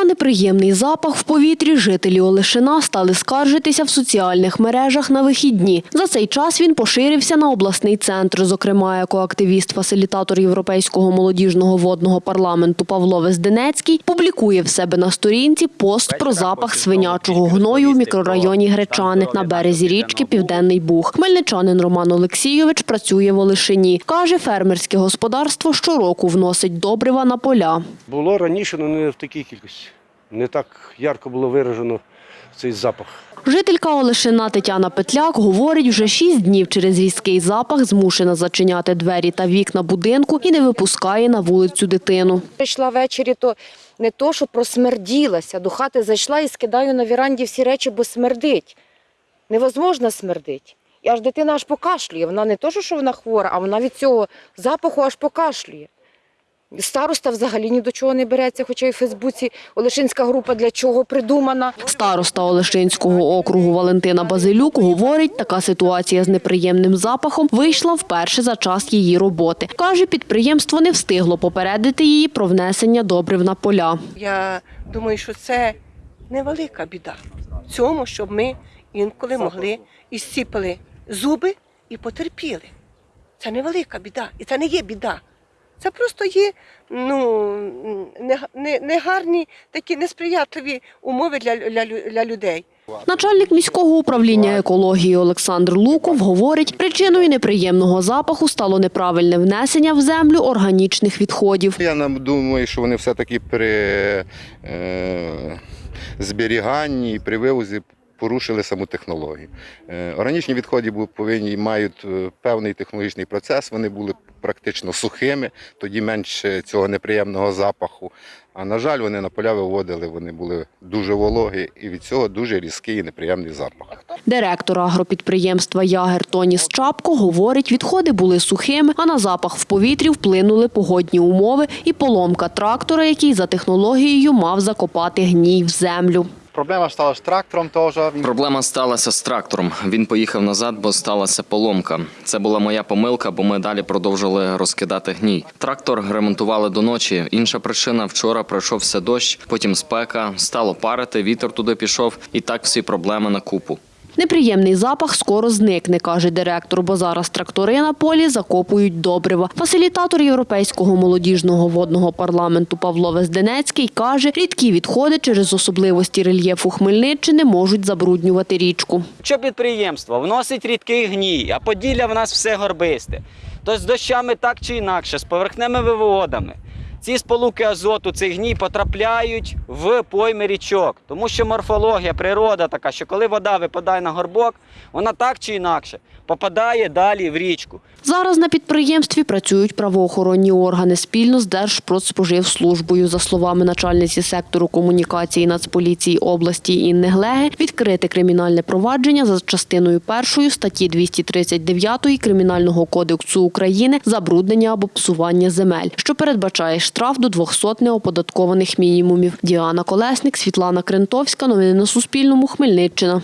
На неприємний запах в повітрі жителі Олешина стали скаржитися в соціальних мережах на вихідні. За цей час він поширився на обласний центр. Зокрема, екоактивіст-фасилітатор Європейського молодіжного водного парламенту Павло Везденецький публікує в себе на сторінці пост про запах свинячого гною в мікрорайоні Гречани на березі річки Південний Буг. Хмельничанин Роман Олексійович працює в Олешині. Каже, фермерське господарство щороку вносить добрива на поля. Було раніше, але не в такій кількості. Не так ярко було виражено цей запах. Жителька Олешина Тетяна Петляк говорить, вже шість днів через різкий запах змушена зачиняти двері та вікна будинку і не випускає на вулицю дитину. Прийшла ввечері, то не то, що просмерділася. До хати зайшла і скидаю на віранді всі речі, бо смердить. Невозможно смердить. І аж дитина аж покашлює. Вона не то, що вона хвора, а вона від цього запаху аж покашлює. Староста взагалі ні до чого не береться, хоча і в Фейсбуці Олешинська група для чого придумана. Староста Олешинського округу Валентина Базилюк говорить, така ситуація з неприємним запахом вийшла вперше за час її роботи. Каже, підприємство не встигло попередити її про внесення добрив на поля. Я думаю, що це невелика біда в цьому, щоб ми інколи могли і зціпили зуби і потерпіли. Це невелика біда. І це не є біда. Це просто є ну, не- не- негарні такі несприятливі умови для, для, для людей. Начальник міського управління екології Олександр Луков говорить, причиною неприємного запаху стало неправильне внесення в землю органічних відходів. Я нам думаю, що вони все-таки при е, зберіганні і при вивозі порушили саму технологію. Е, органічні відходи повинні мають е, певний технологічний процес, вони були практично сухими, тоді менше цього неприємного запаху. А на жаль, вони на поля виводили, вони були дуже вологі, і від цього дуже різкий і неприємний запах. Директор агропідприємства Ягер Тоніс Чапко говорить, відходи були сухими, а на запах в повітрі вплинули погодні умови і поломка трактора, який за технологією мав закопати гній в землю. Проблема стала з трактором теж. Проблема сталася з трактором. Він поїхав назад, бо сталася поломка. Це була моя помилка, бо ми далі продовжили розкидати гній. Трактор ремонтували до ночі. Інша причина вчора пройшовся дощ, потім спека, стало парити, вітер туди пішов, і так всі проблеми на купу. Неприємний запах скоро зникне, каже директор, бо зараз трактори на полі закопують добрива. Фасилітатор Європейського молодіжного водного парламенту Павло Везденецький каже, рідкі відходи через особливості рельєфу Хмельниччини можуть забруднювати річку. Що підприємство вносить рідкий гній, а Поділля в нас все горбисте. То з дощами так чи інакше, з поверхневими водами. Ці сполуки азоту, цей гній потрапляють в пойми річок, тому що морфологія, природа така, що коли вода випадає на горбок, вона так чи інакше попадає далі в річку. Зараз на підприємстві працюють правоохоронні органи спільно з Держпродспоживслужбою. За словами начальниці сектору комунікації Нацполіції області Інни Глеги, відкрите кримінальне провадження за частиною першої статті 239 Кримінального кодексу України забруднення або псування земель, що передбачає штраф до 200 неоподаткованих мінімумів. Діана Колесник, Світлана Крентовська. Новини на Суспільному. Хмельниччина.